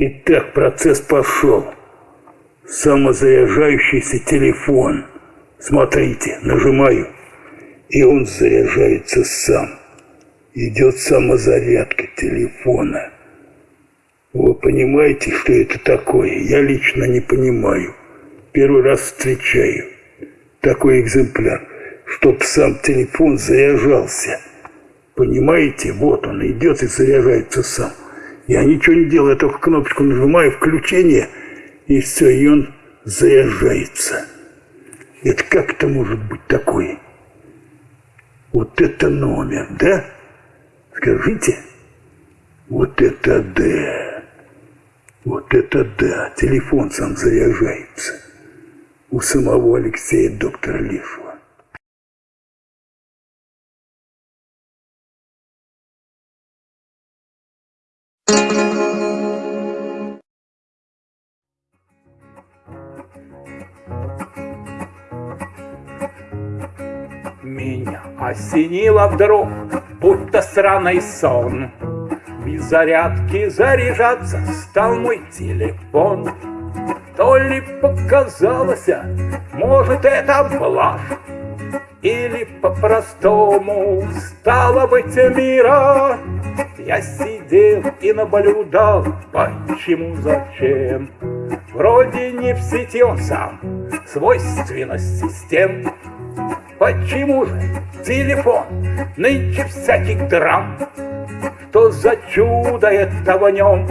Итак, процесс пошел. Самозаряжающийся телефон. Смотрите, нажимаю, и он заряжается сам. Идет самозарядка телефона. Вы понимаете, что это такое? Я лично не понимаю. Первый раз встречаю такой экземпляр, чтоб сам телефон заряжался. Понимаете, вот он идет и заряжается сам. Я ничего не делаю, я только кнопочку нажимаю, включение, и все, и он заряжается. Это как это может быть такое? Вот это номер, да? Скажите. Вот это да. Вот это да. Телефон сам заряжается. У самого Алексея доктора Лешего. Меня осенило вдруг, будто сраный сон. Без зарядки заряжаться стал мой телефон. То ли показалось, может, это блажь, Или по-простому стало быть мира. Я сидел и наблюдал, почему, зачем. Вроде не в сети он сам, свойственность систем. Почему же телефон нынче всяких драм? Что за чудо это в нем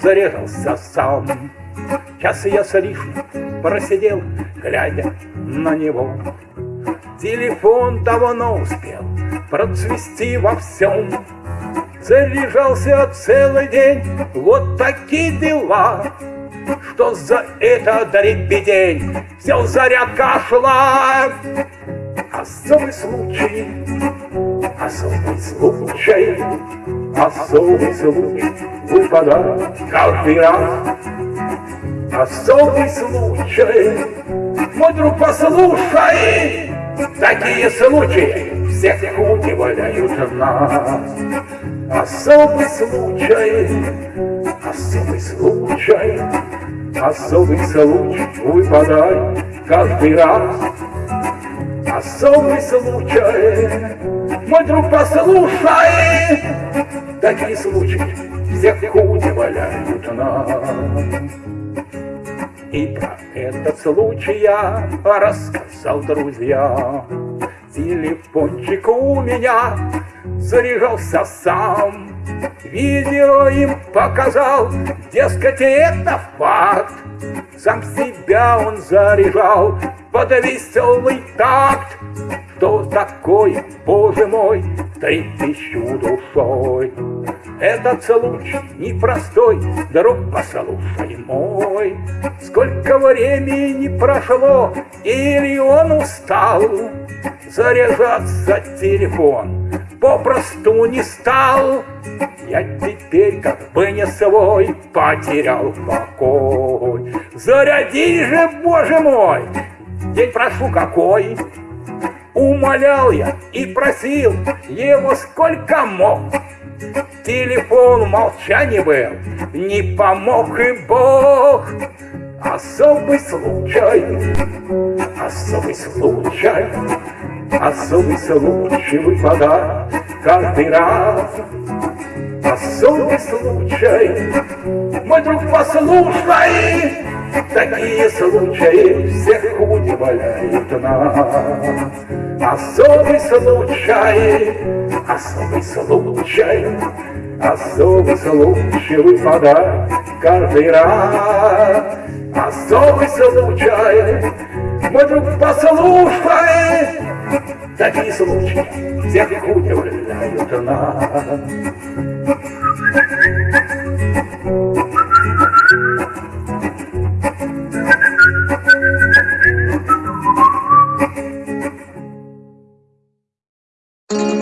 зарезался сам? Час я с просидел, глядя на него. Телефон давно успел процвести во всем. Заряжался целый день, вот такие дела. Что за это дребедень, все зарядка шла. Особый случай, особый случай, особый случай выпадает каждый раз. Особый случай, мой друг, послушай, такие случаи всех удивляют нас. Особый случай, особый случай, особый случай выпадает каждый раз. Особый случай, мой друг, послушай, такие случаи всех удивляют нас. И про этот случай я рассказал друзьям. Телефончик у меня заряжался сам. Видео им показал, дескать, это факт. Сам себя он заряжал под веселый такт. Что такое, боже мой, трепещу душой? Этот случай непростой, друг, послушай мой. Сколько времени прошло, или он устал Заряжаться телефон попросту не стал. Я теперь как бы не свой потерял покой. Заряди же, боже мой, день прошу какой. Умолял я и просил его сколько мог. Телефон в молчании был, не помог и Бог. Особый случай, особый случай, особый случай выпадает каждый раз. Особый случай, мой друг, послушай, такие случаи всех удивляют нас. Особый случай, особый случай, особый случай выпадает каждый раз. Особый случай, мой друг, послушай, Такие случаи всех удивляют нас. thank